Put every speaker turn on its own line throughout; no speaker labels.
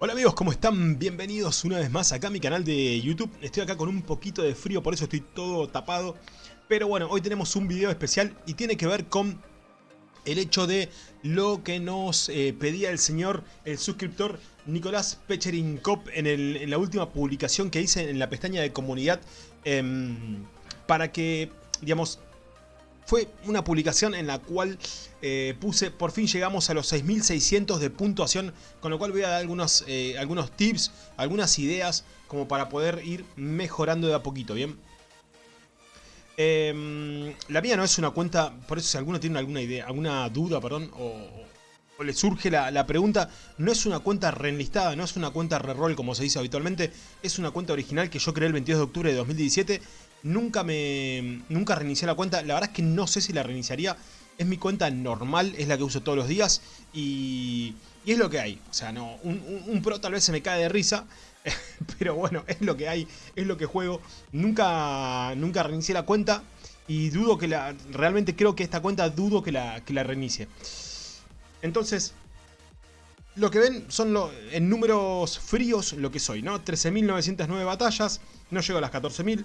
Hola amigos, ¿cómo están? Bienvenidos una vez más acá a mi canal de YouTube. Estoy acá con un poquito de frío, por eso estoy todo tapado. Pero bueno, hoy tenemos un video especial y tiene que ver con el hecho de lo que nos eh, pedía el señor, el suscriptor Nicolás Pecherinkop en, en, la última publicación que hice en la pestaña de comunidad em, para que, digamos, fue una publicación en la cual eh, puse, por fin llegamos a los 6600 de puntuación, con lo cual voy a dar algunos, eh, algunos tips, algunas ideas, como para poder ir mejorando de a poquito, ¿bien? Em, la mía no es una cuenta, por eso si alguno tiene alguna idea, alguna duda, perdón, o, le surge la, la, pregunta, no es una cuenta reenlistada, no es una cuenta reroll como se dice habitualmente, es una cuenta original que yo creé el 22 de octubre de 2017 Nunca me. Nunca reinicié la cuenta. La verdad es que no sé si la reiniciaría. Es mi cuenta normal, es la que uso todos los días. Y. Y es lo que hay. O sea, no. Un, pro tal vez se me cae de risa. Pero bueno, es lo que hay. Es lo que juego. Nunca. Nunca reinicié la cuenta. Y dudo que la. Realmente creo que esta cuenta dudo que la, que la reinicie. Entonces. Lo que ven son en números fríos lo que soy, ¿no? 13.909 batallas. No llego a las 14.000.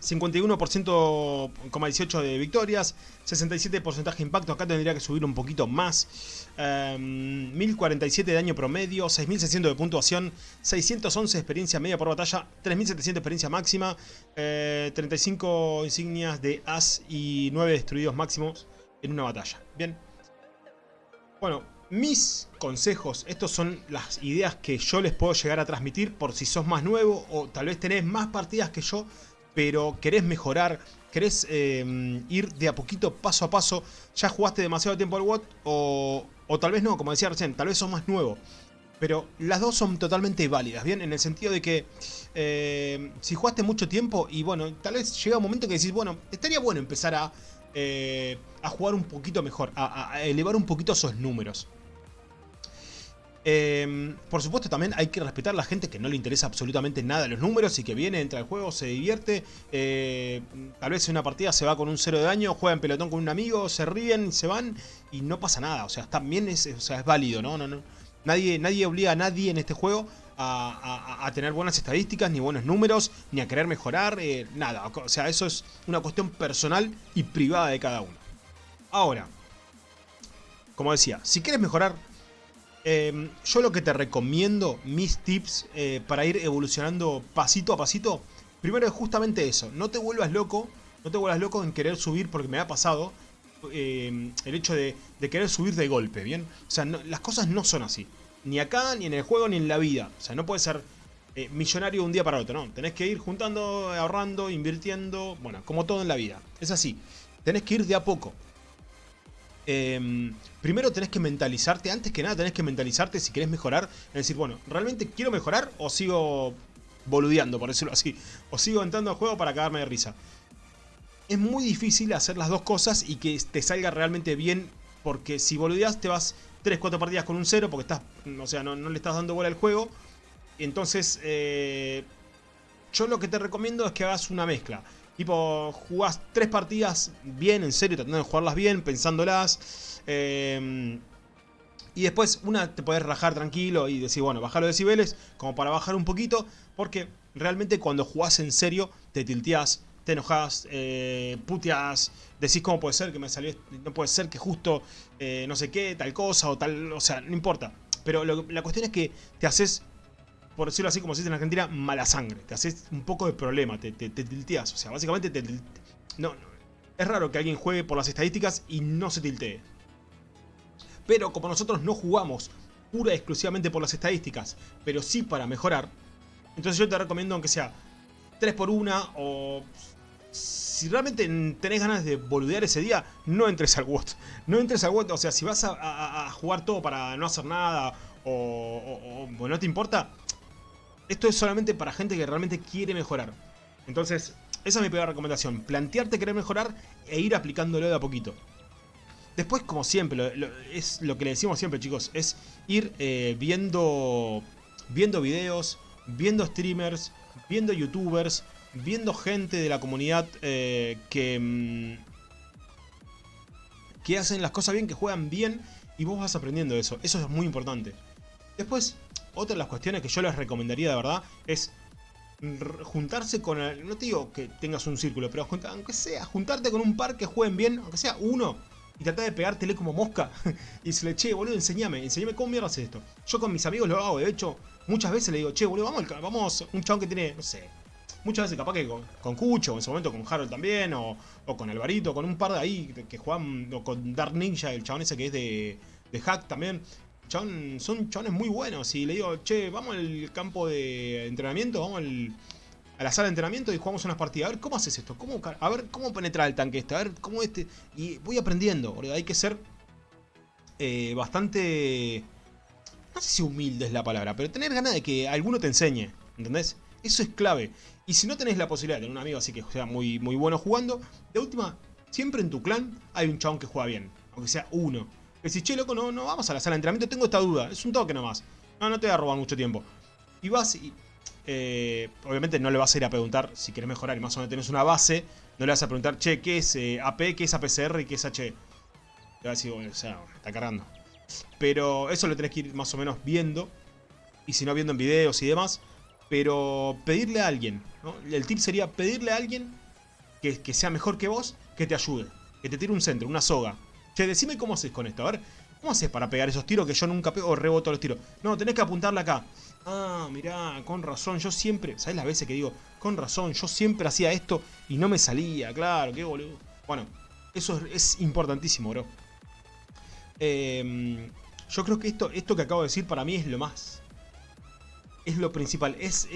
51,18% de victorias, 67% de impacto, acá tendría que subir un poquito más, 1047 de daño promedio, 6600 de puntuación, 611 de experiencia media por batalla, 3700 de experiencia máxima, 35 insignias de as y 9 destruidos máximos en una batalla. Bien. Bueno, mis consejos, estos son las ideas que yo les puedo llegar a transmitir por si sos más nuevo o tal vez tenés más partidas que yo pero querés mejorar, querés eh, ir de a poquito, paso a paso, ya jugaste demasiado tiempo al WOT o, o tal vez no, como decía recién, tal vez sos más nuevo. Pero las dos son totalmente válidas, ¿bien? En el sentido de que eh, si jugaste mucho tiempo y bueno, tal vez llega un momento que decís, bueno, estaría bueno empezar a, eh, a jugar un poquito mejor, a elevar un poquito esos números. Em, por supuesto también hay que respetar a la gente que no le interesa absolutamente nada los números y que viene, entra al juego, se divierte. Eh, tal vez en una partida se va con un cero de daño, juega en pelotón con un amigo, se ríen y se van y no pasa nada. O sea, también es, o sea, es válido, ¿no? no, no. Nadie, nadie obliga a nadie en este juego a, tener buenas estadísticas, ni buenos números, ni a querer mejorar, eh, nada. O sea, eso es una cuestión personal y privada de cada uno. Ahora, como decía, si quieres mejorar Em, yo lo que te recomiendo, mis tips eh, para ir evolucionando pasito a pasito, primero es justamente eso, no te vuelvas loco, no te vuelvas loco en querer subir porque me ha pasado em, el hecho de, querer subir de golpe, ¿bien? O sea, las cosas no son así, ni acá, ni en el juego, ni en la vida, o sea, no puedes ser eh, millonario de un día para otro, no, tenés que ir juntando, ahorrando, invirtiendo, bueno, como todo en la vida, es así, tenés que ir de a poco, Em, primero tenés que mentalizarte, antes que nada tenés que mentalizarte si querés mejorar, es decir, bueno, ¿realmente quiero mejorar o sigo boludeando, por decirlo así? O sigo entrando al juego para cagarme de risa. Es muy difícil hacer las dos cosas y que te salga realmente bien, porque si boludeas te vas 3-4 partidas con un 0 porque estás, o sea, no, le estás dando bola al juego. Entonces, eh, yo lo que te recomiendo es que hagas una mezcla. Tipo, jugás tres partidas bien, en serio, tratando de jugarlas bien, pensándolas. Em, y después una te podés rajar tranquilo y decir, bueno, bajar los decibeles, como para bajar un poquito. Porque realmente cuando jugás en serio, te tilteás, te enojas, eh, puteas, decís cómo puede ser que me salió, no puede ser que justo eh, no sé qué, tal cosa o tal, o sea, no importa. Pero la cuestión es que te haces por decirlo así como se dice en Argentina, mala sangre. Te haces un poco de problema, te, tilteas. O sea, básicamente te, no, es raro que alguien juegue por las estadísticas y no se tiltee. Pero como nosotros no jugamos pura y exclusivamente por las estadísticas, pero sí para mejorar, entonces yo te recomiendo aunque sea 3 por 1 o... Si realmente tenés ganas de boludear ese día, no entres al WOT. No entres al WOT, o sea, si vas a, jugar todo para no hacer nada o, o no te importa, esto es solamente para gente que realmente quiere mejorar. Entonces, esa es mi primera recomendación. Plantearte querer mejorar e ir aplicándolo de a poquito. Después, como siempre, es lo que le decimos siempre, chicos, es ir eh, viendo, viendo videos, viendo streamers, viendo youtubers, viendo gente de la comunidad eh, que, mm, que hacen las cosas bien, que juegan bien y vos vas aprendiendo eso. Eso es muy importante. Después, otra de las cuestiones que yo les recomendaría de verdad es juntarse con... El, no te digo que tengas un círculo, pero aunque sea, juntarte con un par que jueguen bien, aunque sea uno, y tratar de pegártele como mosca. y se le, che, boludo, enseñame, enseñame cómo mierda haces esto. Yo con mis amigos lo hago, de hecho, muchas veces le digo, che, boludo, vamos, vamos, un chabón que tiene, no sé, muchas veces capaz que con, con Cucho, en su momento con Harold también, o, o, con Alvarito, con un par de ahí que juegan, o con Dark Ninja, el chabón ese que es de, de Hack también. Son chabones muy buenos. Y le digo, che, vamos al campo de entrenamiento, vamos a la sala de entrenamiento y jugamos unas partidas. A ver, ¿cómo haces esto? ¿Cómo, a ver, ¿cómo penetrar el tanque este? A ver, ¿cómo este? Y voy aprendiendo, Hay que ser eh, bastante... No sé si humilde es la palabra, pero tener ganas de que alguno te enseñe, ¿entendés? Eso es clave. Y si no tenés la posibilidad de tener un amigo así que sea muy, muy bueno jugando, de última, siempre en tu clan hay un chabón que juega bien. Aunque sea uno. Si, che, loco, no, no vamos a la sala de entrenamiento, tengo esta duda. Es un toque nomás. No, no te va a robar mucho tiempo. Y vas y... Eh, obviamente no le vas a ir a preguntar si quieres mejorar y más o menos tenés una base. No le vas a preguntar, che, ¿qué es eh, AP, qué es APCR y qué es H? Te va a decir, bueno, o sea, está cargando. Pero eso lo tenés que ir más o menos viendo. Y si no viendo en videos y demás. Pero pedirle a alguien. El tip sería pedirle a alguien que, que sea mejor que vos, que te ayude. Que te tire un centro, una soga, Decime cómo haces con esto. A ver, ¿cómo haces para pegar esos tiros que yo nunca pego o reboto los tiros? No, tenés que apuntarle acá. Ah, mirá, con razón, yo siempre... ¿Sabes las veces que digo? Con razón, yo siempre hacía esto y no me salía, claro, qué boludo. Bueno, eso es, importantísimo, bro. Em, yo creo que esto, esto que acabo de decir para mí es lo más... Es lo principal, es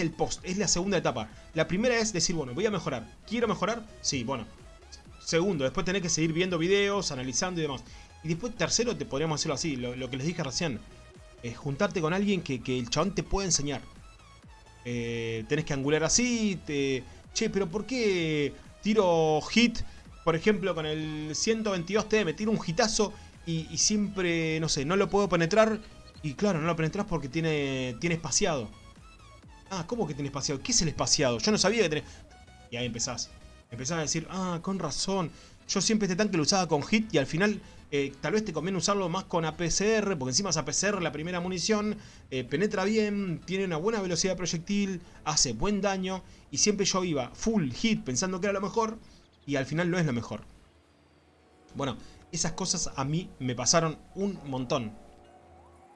el post, es la segunda etapa. La primera es decir, bueno, voy a mejorar. ¿Quiero mejorar? Sí, bueno, Segundo, después tenés que seguir viendo videos, analizando y demás. Y después, tercero, te podríamos hacerlo así, lo, que les dije recién. Es juntarte con alguien que, el chabón te puede enseñar. Eh, tenés que angular así, te... Che, pero ¿por qué tiro hit, por ejemplo, con el 122T, me tiro un hitazo y, siempre, no sé, no lo puedo penetrar? Y claro, no lo penetras porque tiene, tiene espaciado. Ah, ¿cómo que tiene espaciado? ¿Qué es el espaciado? Yo no sabía que tenés... Y ahí empezás. Empezás a decir, ah, con razón. Yo siempre este tanque lo usaba con hit y al final eh, tal vez te conviene usarlo más con APCR, porque encima es APCR la primera munición, eh, penetra bien, tiene una buena velocidad de proyectil, hace buen daño, y siempre yo iba full hit pensando que era lo mejor, y al final no es lo mejor. Bueno, esas cosas a mí me pasaron un montón.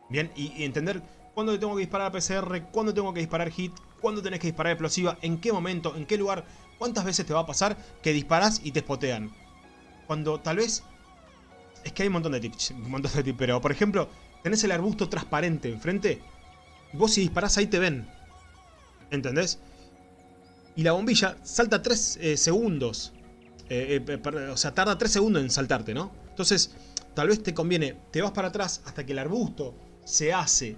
Bien, y, entender cuándo tengo que disparar APCR, cuándo tengo que disparar hit, cuándo tenés que disparar explosiva, en qué momento, en qué lugar, ¿Cuántas veces te va a pasar que disparas y te spotean? Cuando tal vez... Es que hay un montón de tips, un montón de tips, pero por ejemplo, tenés el arbusto transparente enfrente. Vos si disparás ahí te ven. ¿Entendés? Y la bombilla salta 3 eh, segundos. Eh, eh, o sea, tarda 3 segundos en saltarte, ¿no? Entonces, tal vez te conviene, te vas para atrás hasta que el arbusto se hace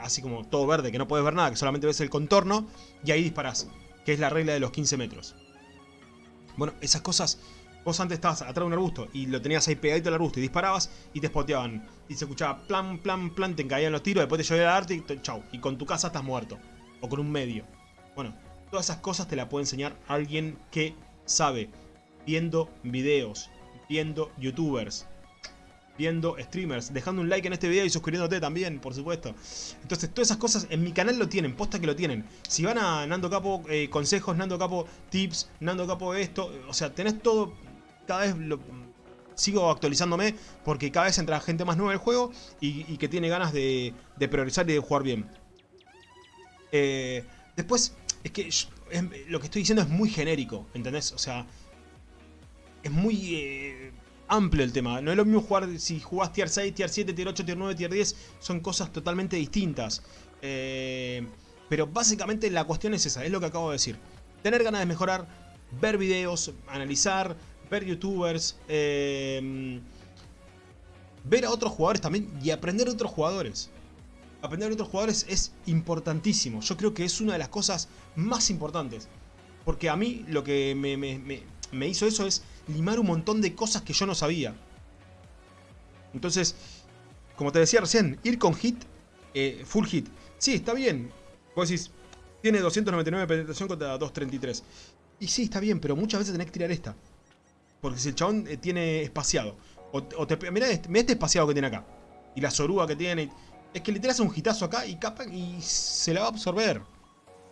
así como todo verde, que no puedes ver nada, que solamente ves el contorno, y ahí disparás que es la regla de los 15 metros. Bueno, esas cosas, vos antes estabas atrás de un arbusto y lo tenías ahí pegadito al arbusto y disparabas y te spoteaban. Y se escuchaba plan, plan, plan, te caían los tiros, después te llovía el arte y chau. Y con tu casa estás muerto. O con un medio. Bueno, todas esas cosas te las puede enseñar alguien que sabe. Viendo videos, viendo youtubers, viendo streamers, dejando un like en este video y suscribiéndote también, por supuesto. Entonces, todas esas cosas en mi canal lo tienen, posta que lo tienen. Si van a Nando Capo eh, consejos, Nando Capo tips, Nando Capo esto, o sea, tenés todo, cada vez sigo actualizándome porque cada vez entra gente más nueva el juego y, que tiene ganas de, priorizar y de jugar bien. Eh, después, es que lo que estoy diciendo es muy genérico, ¿entendés? O sea, es muy... Eh, amplio el tema. No es lo mismo jugar si jugás tier 6, tier 7, tier 8, tier 9, tier 10. Son cosas totalmente distintas. Eh, pero básicamente la cuestión es esa, es lo que acabo de decir. Tener ganas de mejorar, ver videos, analizar, ver youtubers, eh, ver a otros jugadores también y aprender de otros jugadores. Aprender de otros jugadores es importantísimo. Yo creo que es una de las cosas más importantes. Porque a mí lo que me, me hizo eso es limar un montón de cosas que yo no sabía. Entonces, como te decía recién, ir con hit, eh, full hit. Sí, está bien. Vos decís, tiene 299 de penetración contra 233. Y sí, está bien, pero muchas veces tenés que tirar esta. Porque si el chabón eh, tiene espaciado. O, te, mirá, este, este espaciado que tiene acá. Y la soruga que tiene. es que le tiras un hitazo acá y capa y se la va a absorber.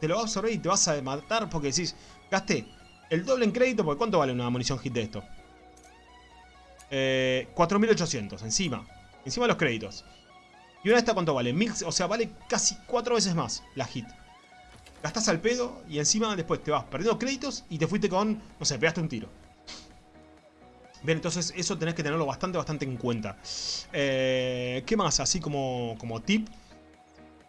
Te lo va a absorber y te vas a matar porque decís, gasté el doble en crédito, porque ¿cuánto vale una munición hit de esto? Eh, 4.800, encima. Encima de los créditos. ¿Y una de estas cuánto vale? Mil, o sea, vale casi cuatro veces más la hit. Gastás al pedo y encima después te vas perdiendo créditos y te fuiste con, no sé, pegaste un tiro. Bien, entonces eso tenés que tenerlo bastante, bastante en cuenta. Eh, ¿Qué más? Así como, como tip.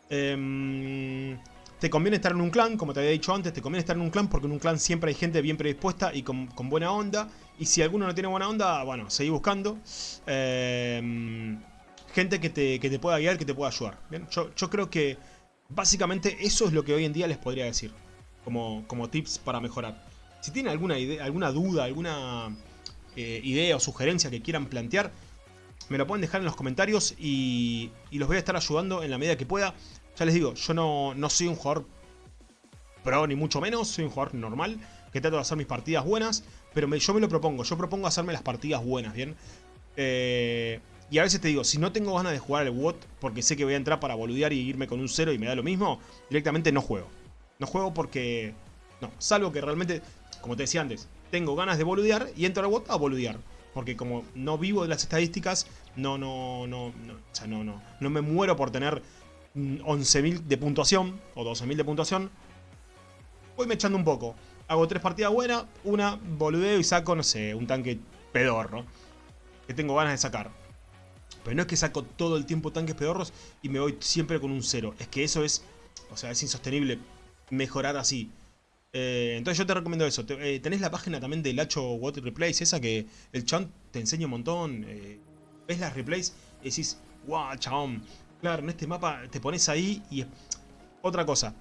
Eh, te conviene estar en un clan, como te había dicho antes, te conviene estar en un clan porque en un clan siempre hay gente bien predispuesta y con, buena onda. Y si alguno no tiene buena onda, bueno, seguí buscando. Eh, gente que te, que te, pueda guiar, que te pueda ayudar. ¿bien? Yo, yo, creo que básicamente eso es lo que hoy en día les podría decir. Como, como tips para mejorar. Si tienen alguna, idea, alguna duda, alguna eh, idea o sugerencia que quieran plantear, me lo pueden dejar en los comentarios y, y los voy a estar ayudando en la medida que pueda. Ya les digo, yo no, no soy un jugador pro ni mucho menos, soy un jugador normal, que trato de hacer mis partidas buenas, pero yo me lo propongo, yo propongo hacerme las partidas buenas, ¿bien? Eh, y a veces te digo, si no tengo ganas de jugar al WOT porque sé que voy a entrar para boludear y irme con un cero y me da lo mismo, directamente no juego. No juego porque... No, salvo que realmente, como te decía antes, tengo ganas de boludear y entro al WOT a boludear. Porque como no vivo de las estadísticas, no, no, no, no, o sea, no, no, no me muero por tener 11.000 de puntuación o 12.000 de puntuación, voy me echando un poco. Hago tres partidas buenas, una boludeo y saco, no sé, un tanque pedorro. Que tengo ganas de sacar. Pero no es que saco todo el tiempo tanques pedorros y me voy siempre con un cero. Es que eso es, o sea, es insostenible mejorar así. Eh, entonces yo te recomiendo eso. Eh, tenés la página también del Hacho Water Replays, esa que el chan te enseña un montón. Eh, ves las replays y decís, wow, chabón, Claro, en este mapa te pones ahí y... Otra cosa.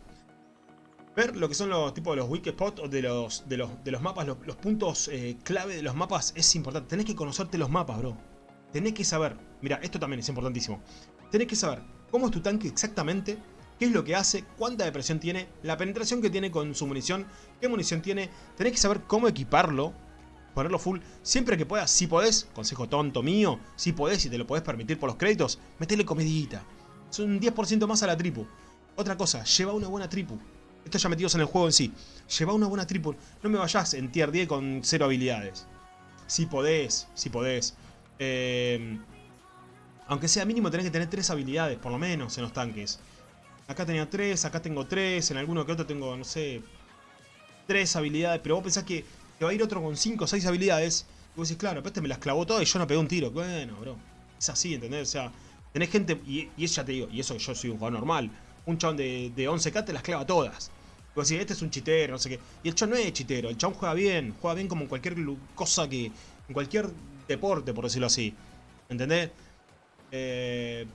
Ver lo que son los tipos de los weak spots o de los, de los, de los mapas, los, puntos eh, clave de los mapas es importante. Tenés que conocerte los mapas, bro. Tenés que saber. Mira, esto también es importantísimo. Tenés que saber cómo es tu tanque exactamente, qué es lo que hace, cuánta depresión tiene, la penetración que tiene con su munición, qué munición tiene. Tenés que saber cómo equiparlo ponerlo full siempre que puedas. Si podés, consejo tonto mío, si podés y te lo podés permitir por los créditos, metele comidita. Es un 10% más a la tripu. Otra cosa, lleva una buena tripu. Esto ya metidos en el juego en sí. Lleva una buena tripu. No me vayas en tier 10 con cero habilidades. Si podés, si podés. Eh, aunque sea mínimo tenés que tener 3 habilidades, por lo menos, en los tanques. Acá tenía 3, acá tengo 3, en alguno que otro tengo, no sé, 3 habilidades. Pero vos pensás que te va a ir otro con 5 o 6 habilidades. Y vos decís, claro, pero este me las clavó todas y yo no pegué un tiro. Bueno, bro. Es así, ¿entendés? O sea, tenés gente, y, eso ya te digo, y eso yo soy un jugador normal. Un chabón de, de 11k te las clava todas. Y vos decís, este es un chitero, no sé qué. Y el chabón no es chitero, el chabón juega bien. Juega bien como en cualquier cosa que... En cualquier deporte, por decirlo así. ¿Entendés? Eh,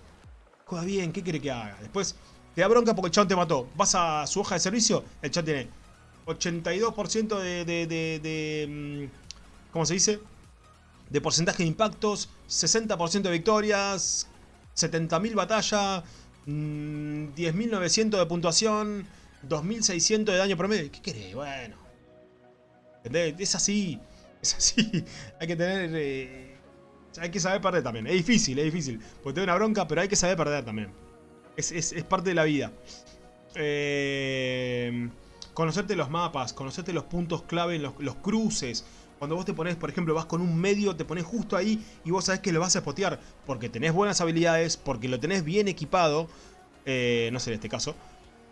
juega bien, ¿qué quiere que haga? Después te da bronca porque el chabón te mató. Vas a su hoja de servicio, el chabón tiene 82% de, de, mm, ¿Cómo se dice? De porcentaje de impactos, 60% de victorias, 70.000 batalla, 10.900 mm, de puntuación, 2.600 de daño promedio. ¿Qué querés? Bueno. Es así. Es así. hay que tener... Eh, hay que saber perder también. Es difícil, es difícil. Porque te da una bronca, pero hay que saber perder también. Es, es, es parte de la vida. Eh conocerte los mapas, conocerte los puntos clave, los, cruces. Cuando vos te pones, por ejemplo, vas con un medio, te pones justo ahí y vos sabés que lo vas a spotear. Porque tenés buenas habilidades, porque lo tenés bien equipado. Eh, no sé en este caso.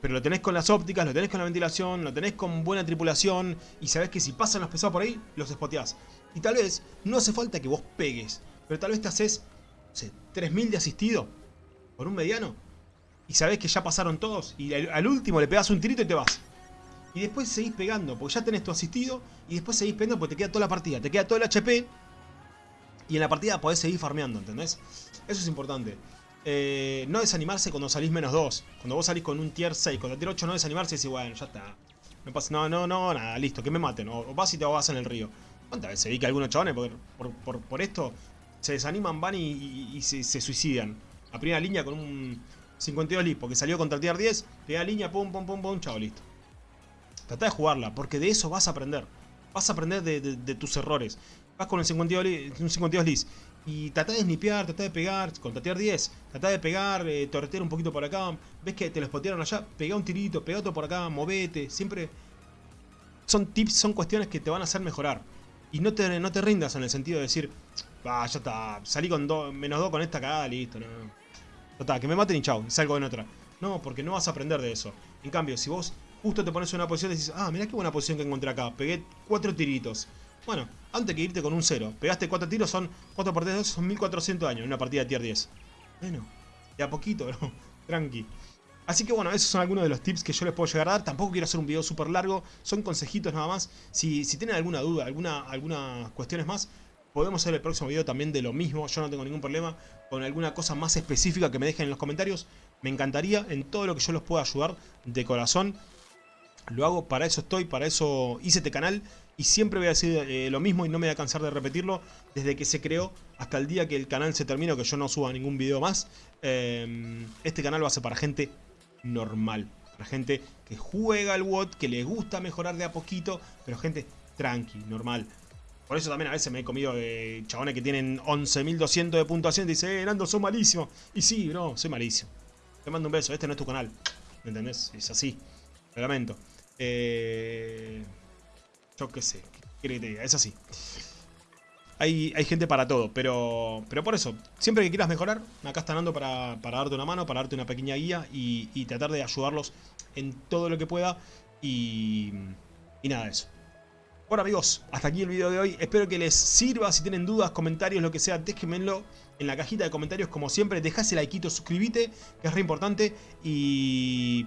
Pero lo tenés con las ópticas, lo tenés con la ventilación, lo tenés con buena tripulación. Y sabés que si pasan los pesados por ahí, los spoteás. Y tal vez no hace falta que vos pegues. Pero tal vez te haces, no sé, 3000 de asistido. Por un mediano. Y sabés que ya pasaron todos. Y al último le pegas un tirito y te vas. Y después seguís pegando, porque ya tenés tu asistido. Y después seguís pegando porque te queda toda la partida. Te queda todo el HP. Y en la partida podés seguir farmeando, ¿entendés? Eso es importante. Eh, no desanimarse cuando salís menos 2. Cuando vos salís con un tier 6, con el tier 8 no desanimarse y decís, bueno, ya está. No pasa, no, no, no, nada, listo, que me maten. O, vas y te ahogás en el río. ¿Cuántas veces vi que algunos chavales por, por, esto se desaniman, van y, se, suicidan? A primera línea con un 52 lit, porque salió contra el tier 10, primera línea, pum, pum, pum, pum, chao, listo. Trata de jugarla, porque de eso vas a aprender. Vas a aprender de, tus errores. Vas con el 52, un 52 lis Y tratá de snipear, tratá de pegar, con tatear 10, tratá de pegar, eh, torretear un poquito por acá. Ves que te lo spotearon allá, pegá un tirito, pegá otro por acá, movete. Siempre son tips, son cuestiones que te van a hacer mejorar. Y no te, no te rindas en el sentido de decir, ah, ya está, salí con dos, menos 2 con esta cagada, listo, no. Ya está, que me maten y chau, salgo en otra. No, porque no vas a aprender de eso. En cambio, si vos justo te pones en una posición y dices, ah, mirá qué buena posición que encontré acá, pegué cuatro tiritos. Bueno, antes que irte con un 0, pegaste 4 tiros, son 4 por 3, son 1400 años en una partida de tier 10. Bueno, de a poquito, bro, tranqui. Así que bueno, esos son algunos de los tips que yo les puedo llegar a dar. Tampoco quiero hacer un video súper largo, son consejitos nada más. Si, si tienen alguna duda, alguna, algunas cuestiones más, podemos hacer el próximo video también de lo mismo. Yo no tengo ningún problema con alguna cosa más específica que me dejen en los comentarios. Me encantaría en todo lo que yo los pueda ayudar de corazón. Lo hago, para eso estoy, para eso hice este canal y siempre voy a decir eh, lo mismo y no me voy a cansar de repetirlo desde que se creó hasta el día que el canal se termine que yo no suba ningún video más. Em, este canal a ser para gente normal, para gente que juega al WOT, que le gusta mejorar de a poquito, pero gente tranqui, normal. Por eso también a veces me he comido de chabones que tienen 11.200 de puntuación y dicen, eh, Nando, sos malísimo. Y sí, bro, soy malísimo. Te mando un beso, este no es tu canal. ¿Me entendés? Es así. Lamento. Eh, yo qué sé, ¿qué que? Es así. Hay, hay, gente para todo, pero, pero por eso, siempre que quieras mejorar, acá está Nando para, para darte una mano, para darte una pequeña guía y, tratar de ayudarlos en todo lo que pueda y, nada de eso. Bueno amigos, hasta aquí el video de hoy, espero que les sirva, si tienen dudas, comentarios, lo que sea, déjenmelo en la cajita de comentarios como siempre, dejás el like, suscríbete, que es re importante y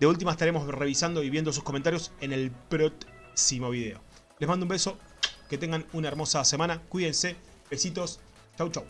de última estaremos revisando y viendo sus comentarios en el próximo video. Les mando un beso, que tengan una hermosa semana, cuídense, besitos, chau chau.